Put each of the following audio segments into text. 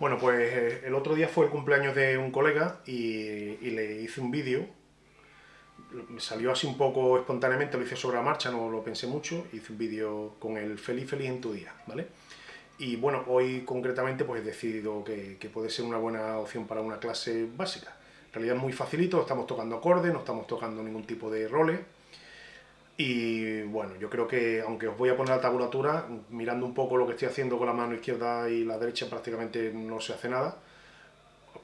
Bueno, pues eh, el otro día fue el cumpleaños de un colega y, le hice un vídeo. Me salió así un poco espontáneamente, lo hice sobre la marcha, no lo pensé mucho. Hice un vídeo con el feliz feliz en tu día, ¿vale? Y bueno, hoy concretamente pues he decidido que, puede ser una buena opción para una clase básica. En realidad es muy facilito, estamos tocando acordes, no estamos tocando ningún tipo de roles y bueno, yo creo que, aunque os voy a poner la tabulatura, mirando un poco lo que estoy haciendo con la mano izquierda y la derecha prácticamente no se hace nada.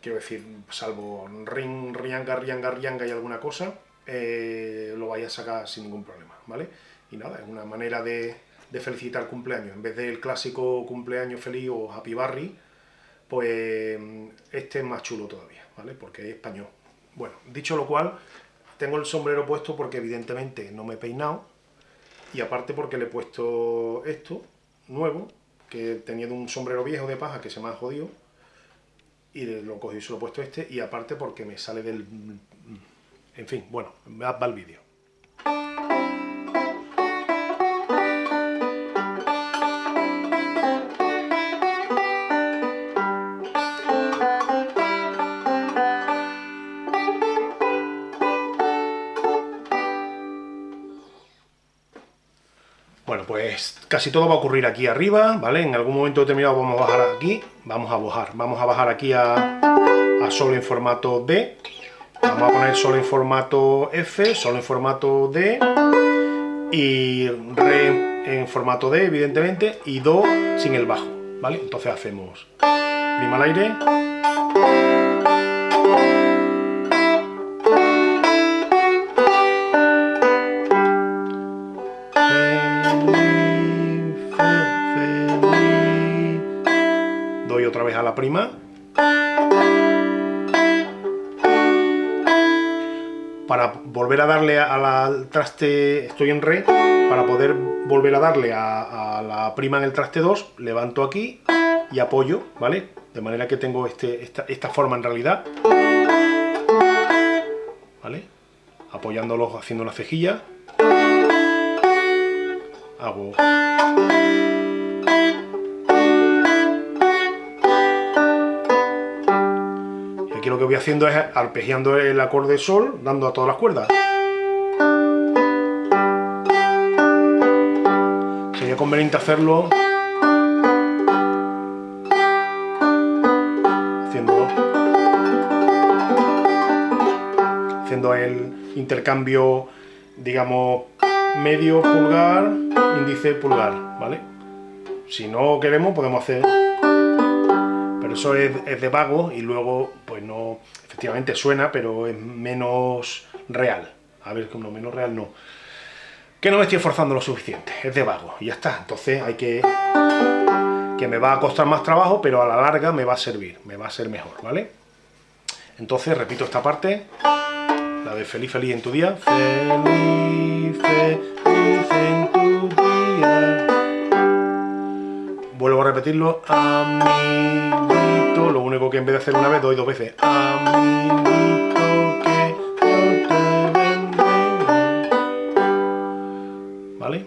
Quiero decir, salvo ring, rianga, rianga, rianga y alguna cosa, eh, lo vais a sacar sin ningún problema, ¿vale? Y nada, es una manera de, de felicitar el cumpleaños. En vez del clásico cumpleaños feliz o happy barry, pues este es más chulo todavía, ¿vale? Porque es español. Bueno, dicho lo cual, tengo el sombrero puesto porque evidentemente no me he peinado y aparte porque le he puesto esto, nuevo, que teniendo un sombrero viejo de paja que se me ha jodido y lo cogí y se he puesto este y aparte porque me sale del... En fin, bueno, va el vídeo. Bueno, pues casi todo va a ocurrir aquí arriba, ¿vale? En algún momento determinado vamos a bajar aquí, vamos a bajar, vamos a bajar aquí a, a Sol en formato D, vamos a poner Sol en formato F, Sol en formato D, y Re en formato D, evidentemente, y Do sin el bajo, ¿vale? Entonces hacemos prima al aire, prima. Para volver a darle al traste, estoy en re, para poder volver a darle a, la prima en el traste 2, levanto aquí y apoyo, ¿vale? De manera que tengo este, esta, esta forma en realidad. ¿Vale? Apoyándolo, haciendo una cejilla. Hago... lo que voy haciendo es arpegiando el acorde sol, dando a todas las cuerdas. Sería conveniente hacerlo haciendo, haciendo el intercambio, digamos, medio pulgar, índice pulgar, ¿vale? Si no queremos podemos hacer eso es, de vago y luego, pues no, efectivamente suena, pero es menos real. A ver, como menos real no. Que no me estoy esforzando lo suficiente, es de vago, y ya está. Entonces hay que... que me va a costar más trabajo, pero a la larga me va a servir, me va a ser mejor, ¿vale? Entonces repito esta parte, la de feliz, feliz en tu día. Feliz, feliz en Vuelvo a repetirlo, amiguito, lo único que en vez de hacer una vez doy dos veces. Amiguito, que te ¿Vale?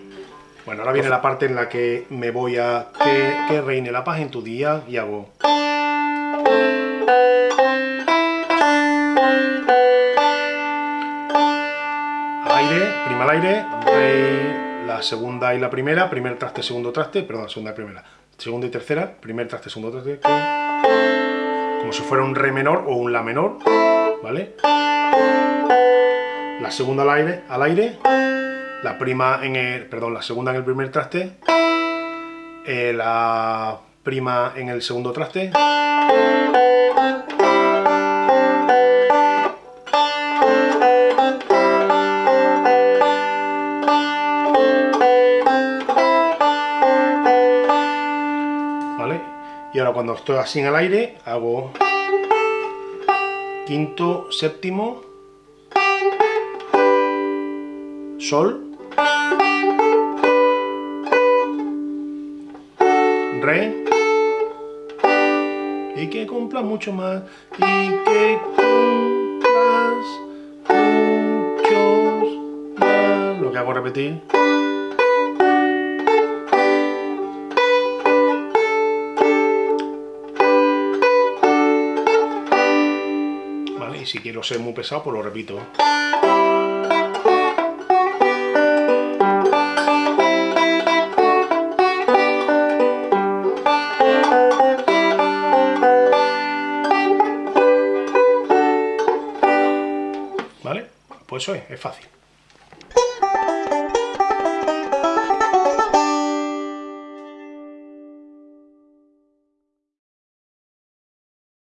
Bueno, ahora viene la parte en la que me voy a que, reine la paz en tu día y hago... Aire, prima al aire, re, la segunda y la primera, primer traste, segundo traste, perdón, segunda y primera segunda y tercera, primer traste, segundo traste, como si fuera un re menor o un la menor, ¿vale? La segunda al aire, al aire, la prima en el, perdón, la segunda en el primer traste, eh, la prima en el segundo traste, Y ahora cuando estoy así en el aire, hago quinto, séptimo, sol, re, y que cumpla mucho más, y que cumplas muchos más, lo que hago repetir. Si quiero ser muy pesado, pues lo repito. ¿Vale? Pues eso es, es fácil.